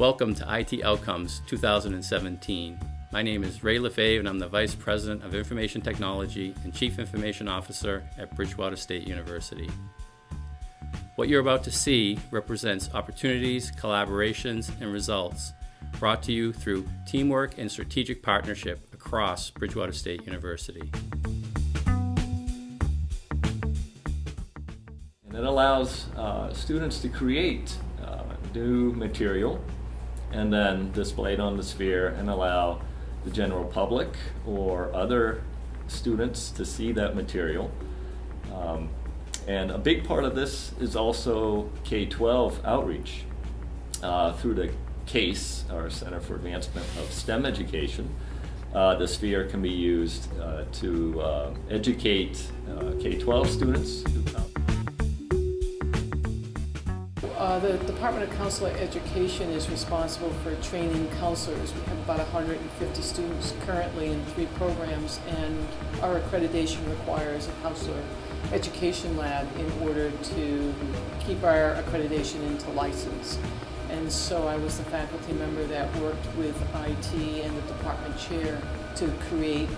Welcome to IT Outcomes 2017. My name is Ray Lefebvre and I'm the Vice President of Information Technology and Chief Information Officer at Bridgewater State University. What you're about to see represents opportunities, collaborations, and results brought to you through teamwork and strategic partnership across Bridgewater State University. And it allows uh, students to create uh, new material and then displayed on the sphere and allow the general public or other students to see that material. Um, and a big part of this is also K-12 outreach uh, through the CASE, our Center for Advancement of STEM Education. Uh, the sphere can be used uh, to uh, educate uh, K-12 students Uh, the Department of Counselor Education is responsible for training counselors. We have about 150 students currently in three programs, and our accreditation requires a counselor education lab in order to keep our accreditation into license. And so I was the faculty member that worked with IT and the department chair to create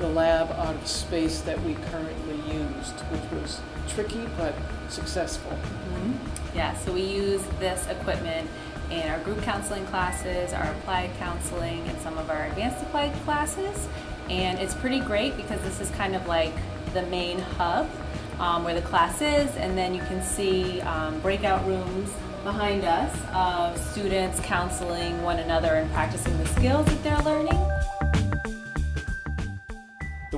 the lab out of space that we currently used, which was tricky but successful. Mm -hmm. Yeah, so we use this equipment in our group counseling classes, our applied counseling, and some of our advanced applied classes. And it's pretty great because this is kind of like the main hub um, where the class is, and then you can see um, breakout rooms behind us of students counseling one another and practicing the skills that they're learning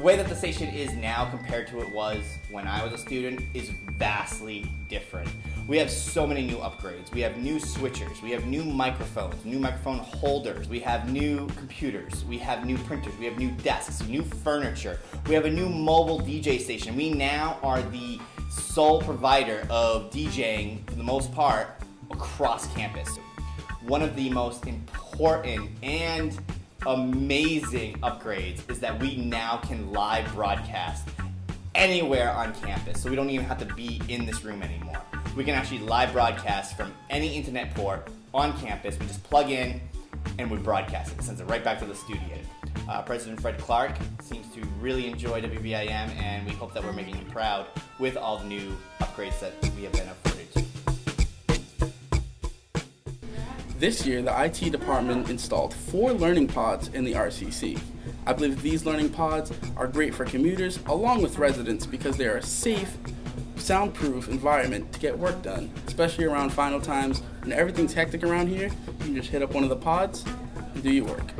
way that the station is now compared to it was when I was a student is vastly different. We have so many new upgrades. We have new switchers, we have new microphones, new microphone holders, we have new computers, we have new printers, we have new desks, new furniture, we have a new mobile DJ station. We now are the sole provider of DJing, for the most part, across campus. One of the most important and amazing upgrades is that we now can live broadcast anywhere on campus. So we don't even have to be in this room anymore. We can actually live broadcast from any internet port on campus. We just plug in and we broadcast it. It sends it right back to the studio. Uh, President Fred Clark seems to really enjoy WBIM and we hope that we're making him proud with all the new upgrades that we have been afforded to. This year, the IT department installed four learning pods in the RCC. I believe these learning pods are great for commuters along with residents because they are a safe, soundproof environment to get work done, especially around final times when everything's hectic around here. You can just hit up one of the pods and do your work.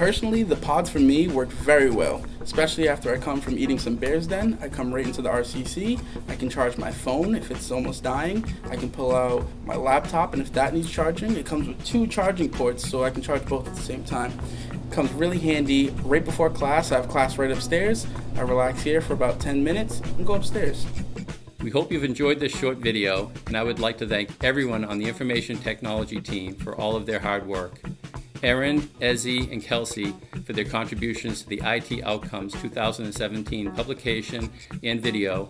Personally, the pods for me work very well, especially after I come from eating some Bears Den. I come right into the RCC. I can charge my phone if it's almost dying. I can pull out my laptop, and if that needs charging, it comes with two charging ports, so I can charge both at the same time. Comes really handy right before class. I have class right upstairs. I relax here for about 10 minutes and go upstairs. We hope you've enjoyed this short video, and I would like to thank everyone on the information technology team for all of their hard work. Erin, Ezzy, and Kelsey for their contributions to the IT Outcomes 2017 publication and video,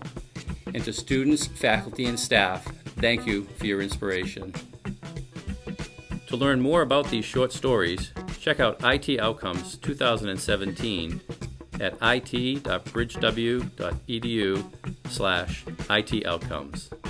and to students, faculty, and staff, thank you for your inspiration. To learn more about these short stories, check out IT Outcomes 2017 at it.bridgew.edu slash itoutcomes.